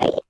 Bye.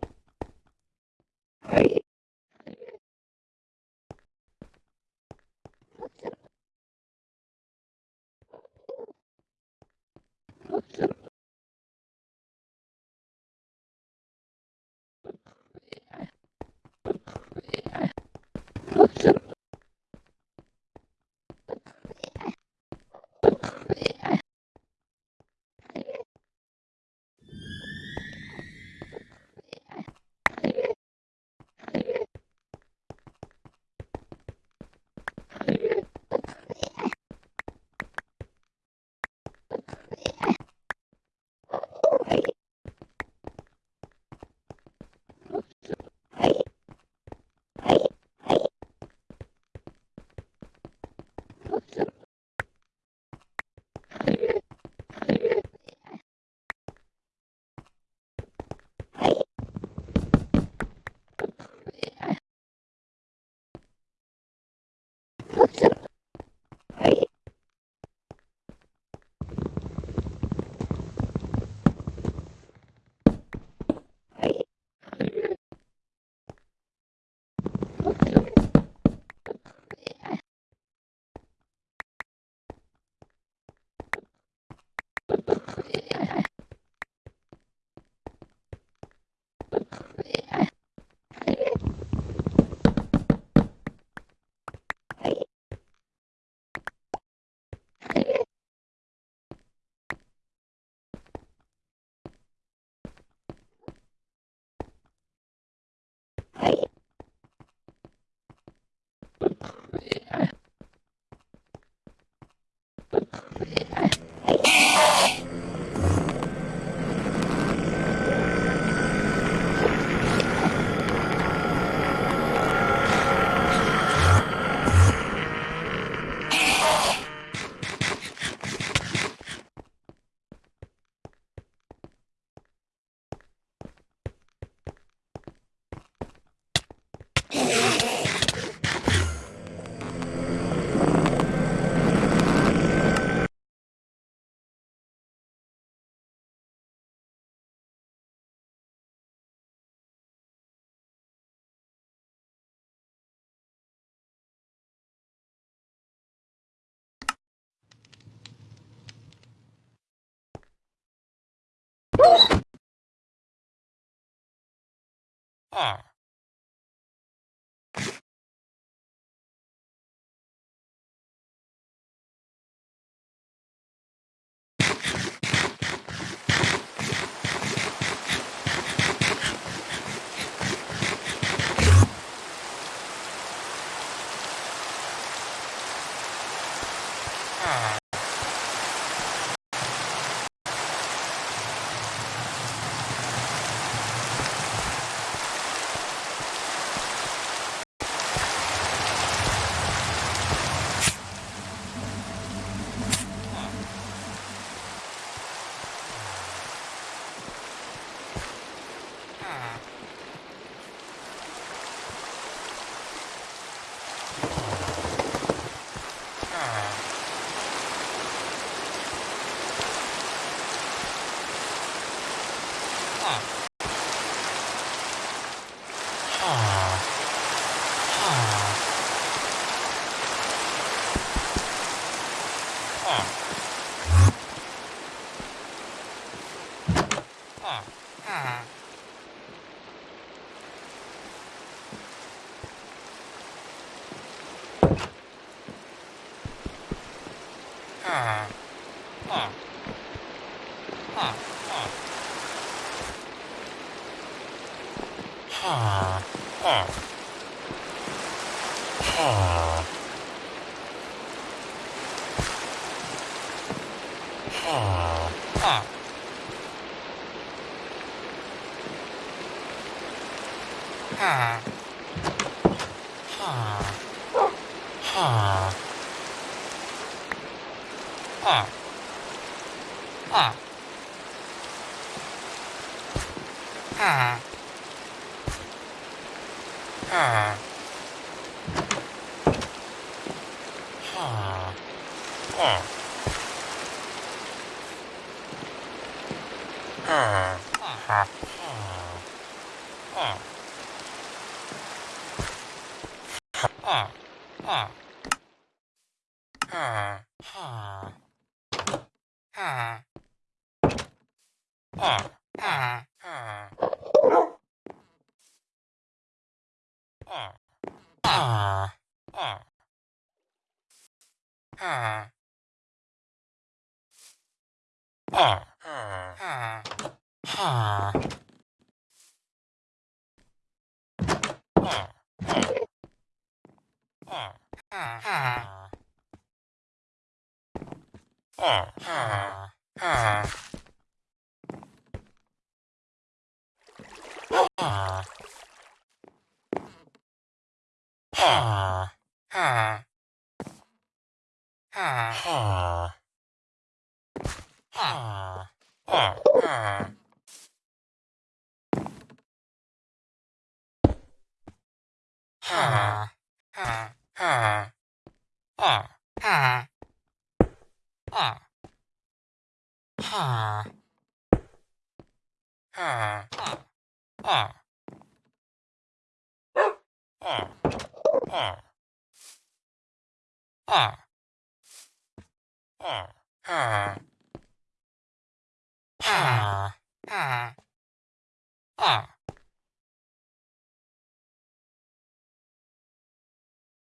appropriate it, Ah. Ah. Ah. Ha. Ha. Ha. Ha. Ha. Ha. Ha. Ha. Ha. Ah. Ah. Ah. Ah. ah, ah, ah, ah, ah, ah, ah, ah, ah, ah, ah, ah, ah, ah, ah, ah, Ah. R R R R R R R R